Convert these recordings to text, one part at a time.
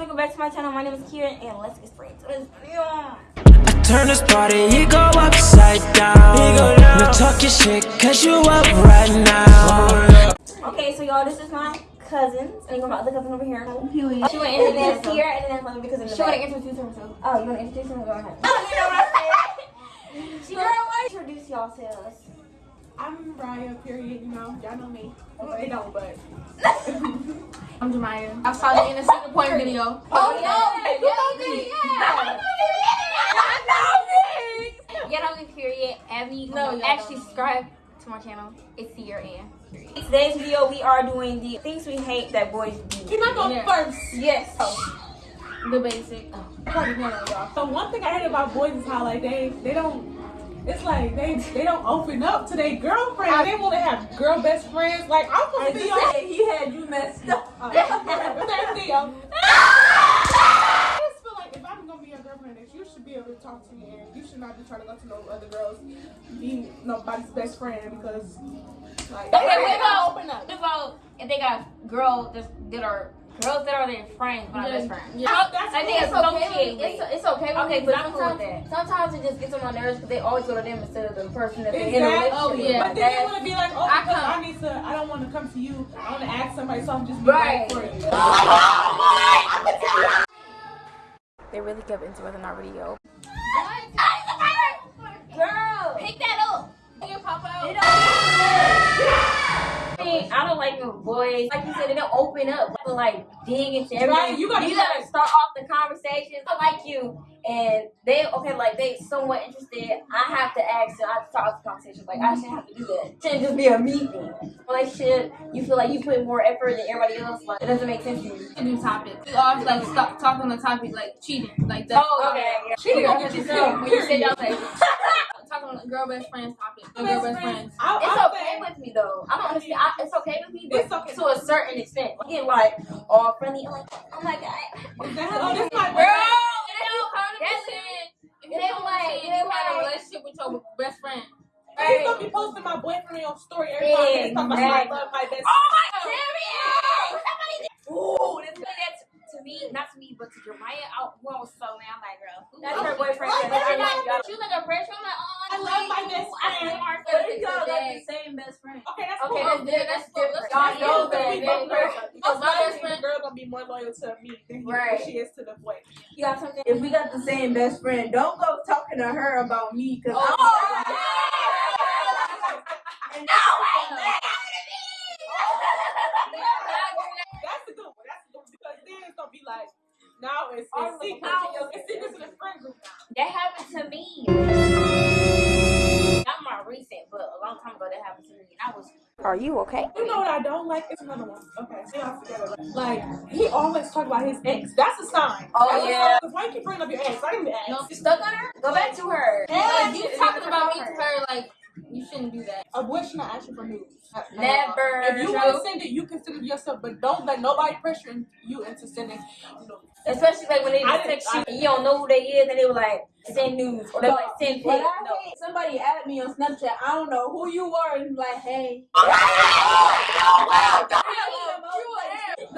welcome back to my channel. My name is Kira, and let's get straight to this video. I turn this party, you go upside down. You go down. You talk your shit, cause you up right now. Okay, so y'all, this is my cousins. And you got the cousin over here. Oh, she want to introduce here, and then let me because of the She want to introduce herself. Oh, you want to introduce them? Go ahead. Oh, you know what I'm saying? She want to introduce y'all to us. I'm Raya, period, you know, y'all know me. Well, they don't, but. I'm Jemiah. I saw the in a single point video. Oh, yeah. yeah, I know You know me, period. Add me. No, No, y'all actually subscribe to my channel. It's the year end. In today's video, we are doing the things we hate that boys do. Can I go Yeah. first? Yes. Oh. The basic. Oh. So one thing I hate about boys is how like they they don't. It's like they they don't open up to their girlfriend. They want to have girl best friends. Like I'm supposed to be on. he had you messed up. Uh, same deal. I just feel like if I'm gonna be your girlfriend, that you should be able to talk to me, and you should not be trying to go to no other girls, be nobody's best friend because like. Okay, wait, they no. don't open up. What about if they got girls that, that are girls that are their friends, but not Yeah, best friends? yeah, that's I think it's It's okay. with- It's, it's okay. With Okay, me, but but I'm cool with sometimes, sometimes it just gets on my nerves because they always go to them instead of the person that they're in a Exactly. relationship Oh, yeah. But then they want to be like, oh, I because come- I, need to, I don't want to come to you. I want to ask somebody, so I'm just Right. right for you. They really kept into it in our video. Girl. Pick that up. Can you pop out? They don't- I mean, I don't like your voice. like you said, they don't open up, to like dig into everything. Right, you gotta- you gotta start off the conversation. I like you, and they okay, like they somewhat interested. I have to ask them. I have to start off the conversation. Like I shouldn't have to do that. It shouldn't just be a me thing. Relationship, you feel like you put more effort than everybody else. Like it doesn't make sense to you. do topics. We always like stop talk on the topic like cheating, like that. Oh, okay. Yeah. She gonna get you when you say y'all like on girl best friends topic, the girl best friends. I, It's I okay say- with me though. I don't understand. I, it's okay with me, but It's okay. to a certain extent. I get like all friendly. I'm like, oh my god. Exactly. Oh, this my Girl, boyfriend. you know, hundred percent. If you They don't like- like, you had a relationship with your best friend. He's gonna be posting my boyfriend on story every time. He's talking about I love my best. Oh my serious. Ooh, this is that to me, not to me, but to Jeremiah. I, was so mad. I'm like, girl, that's her boyfriend. Like, That's her like, boyfriend. she like a pressure. I'm like, oh, I love my best I friend. love if y'all best got friend. the same best friend? Okay, that's Okay, cool. that's different. That's different. Y'all Y'all know that. we that both girl. know. Because my best friend- girl gonna be more loyal to me than Right. she is to the boy. You got something? if we got the same best friend, don't go talking to her about me because Oh, I'm That's a good one. That's a good one because then it's gonna be like now it's, it's secret. no. It's secrets in the friend group now. That happened to me. A long time ago that happened to me. And I was Are you okay? You know what I don't like? It's another one. Okay, see y'all together. Like he always talk about his ex. That's a sign. Oh, That's yeah. sign. Why you keep bringing up your ex? I didn't ask. No, you stuck on her. Go back to her. Like, you talking about me to her, like, you shouldn't do that. A boy should not ask you for news. Never. If you want to send it, you can send it yourself, but don't let nobody pressure you into sending. You know, Especially like when they I just text you and you don't know who they is and they were like send news or they like send pics. I No. somebody add me on Snapchat, I don't know who you are, and like, hey. no,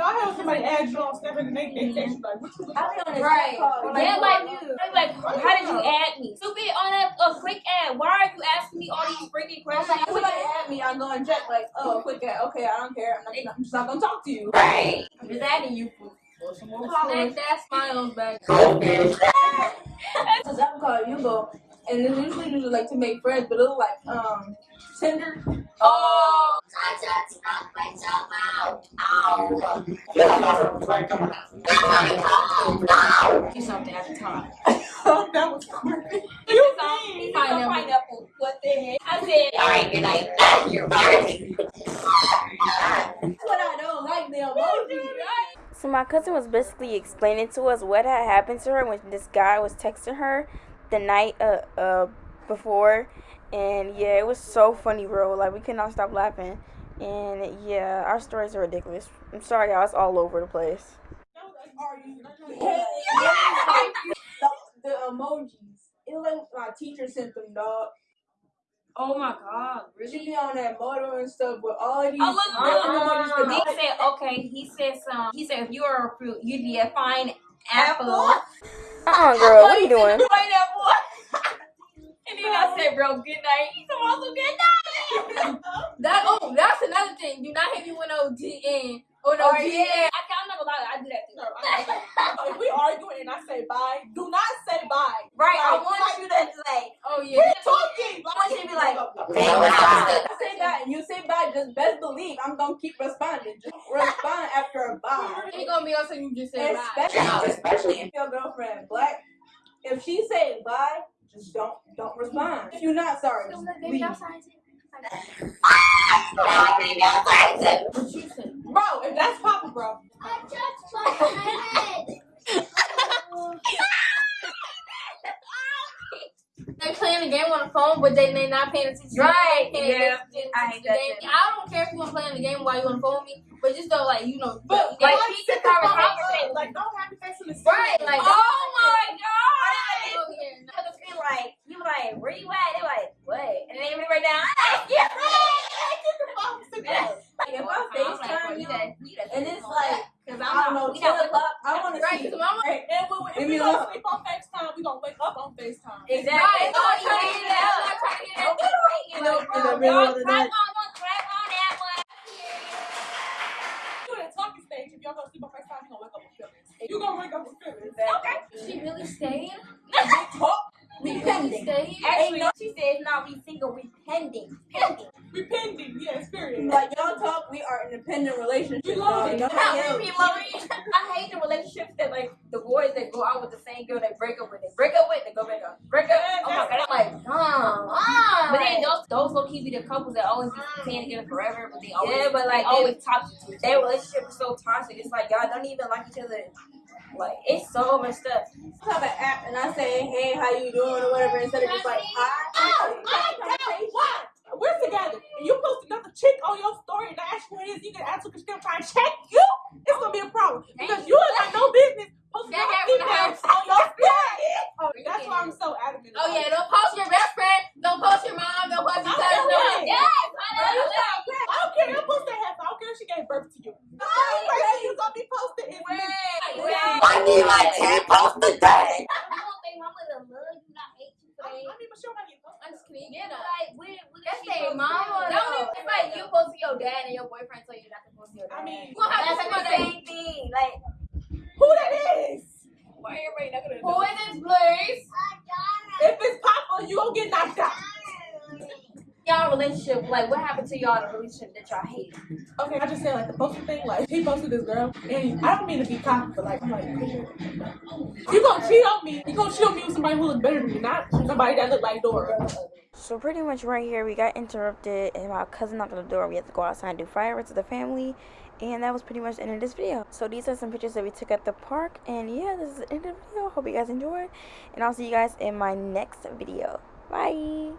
I had somebody ask you on Snapchat and they, they text you like, what you look I like? be on this Right. call, yeah, like, are you? they're like, how did you add me? Stupid on that a Quick Add. Why are you asking me all these freaking questions? like, somebody add me, I go and check, like, oh, Quick Add, okay, I don't care, I'm, not, I'm just not gonna talk to you. Right. I'm just adding you for, for some more Snake followers. that smiles back. Cause I'm calling you go, and then usually do like to make friends, but it'll like, um, Tinder. Oh, do something at the time. Oh, that was corny. You mean? Pineapple. pineapple. What the heck? I said, all right, good night. You're right. That's what I don't like, the emoji. So my cousin was basically explaining to us what had happened to her when this guy was texting her the night uh, uh before, and yeah, it was so funny, bro. Like we could not stop laughing, and yeah, our stories are ridiculous. I'm sorry, y'all. It's all over the place. the, the emojis. It was like my teacher sent them, dog. Oh my god, She really? be on that motor and stuff with all these. Oh, look, really look, good look, mothers He said, okay, he said some, he said if you are a fruit, you'd be a fine apple. Uh-uh, girl. What are you doing? Pineapple. and then I said, bro, good night. He's also good night. That oh, that's another thing. Do not hit me with no DN or no oh, yeah, I, I'm not gonna lie, I do that too. No, I don't know. if we arguing and I say bye, do not say bye. Right, I Like, want you to say, oh We're yeah. talking. I want you to be like, say that you say bye, just best believe I'm gonna keep responding. Just respond after a bye. Ain't gonna be also you just say bye. Especially, especially if your girlfriend black. If she say bye, just don't don't respond. If you're not sorry, just leave. Bro, if that's Papa, bro. They're playing the game on the phone, but they they not paying attention. Right, They yeah. Attention I to hate the that game. I don't care if you want to play in the game while you on the phone me, but just don't like you know. But like, like, keep sit the the conversation. Like, don't have me facing the Right, oh like Oh my god. god! Cause be like, you like, where you at? They're like, what? And then they be right down. Yeah. Like if I FaceTime you and it's like Cause I don't know we ten not- o'clock, I want to Right, see. because mama. Right, and when, if Leave we me don't alone. sleep on FaceTime, we gonna wake up on FaceTime. Exactly. Right, Oh, I'm trying to yeah. get that. I'm trying to get that. Okay, you know, In bro, the middle y'all of the night. on, don't clap on that one. You in a talking stage, if y'all gonna sleep on FaceTime, you gonna wake up with feelings. You gonna wake up with feelings. Okay. She really stayed. Talk. We We really pending. stayed. Actually, she said, no, we single, we pending. Pending. We pending, yes, period. Like y'all talk, we are independent relationship. We love it. Nobody. We love it. I hate the relationships that like the boys that go out with the same girl they break up with. They break up with, they go back up. Break up. Oh my god. I'm like, Come But then on. Those will keep be the couples that always be together forever, but they always Yeah, but, like, they always toxic to each Their relationship is so toxic. It's like y'all don't even like each other. Like it's so much stuff. I have an app and I say, hey, how you doing or whatever, instead of just like, hi. Oh, I what? We're together, and you post another chick on your story, and I ask you what it is, you can ask because she's trying to check you. It's gonna be a problem because you ain't got no business posting That other females on your story. Oh, That's why I'm so adamant. Oh yeah, don't post your best friend. Don't post your mom. Don't post your cousin. Don't, doing yes, I don't care. You post that half. I don't care if she gave birth to you. The only person you gonna be posting is me. I need like 10 posts a day. Don't mama will love you, not hate you I mean, but she don't have any post. I'm just kidding. Yeah, Like, what, what That's she their mama. do? Don't even, like you post to your dad and your boyfriend tell you not to post to your dad. I mean, you gonna have That's like the same thing. Like, who that is? Why everybody not gonna Who is this place? If it's Papa, you gonna get knocked out. Y'all relationship, like what happened to y'all in a relationship that y'all hate? Okay, I just said like the posting thing. Like he posted this girl, and I don't mean to be cocky, but like I'm like, you gonna cheat on me? You gonna cheat on me with somebody who looks better than me, not somebody that look like Dora? So pretty much right here, we got interrupted, and my cousin knocked on the door. We had to go outside and do fireworks with the family, and that was pretty much the end of this video. So these are some pictures that we took at the park, and yeah, this is the end of the video. Hope you guys enjoyed, and I'll see you guys in my next video. Bye.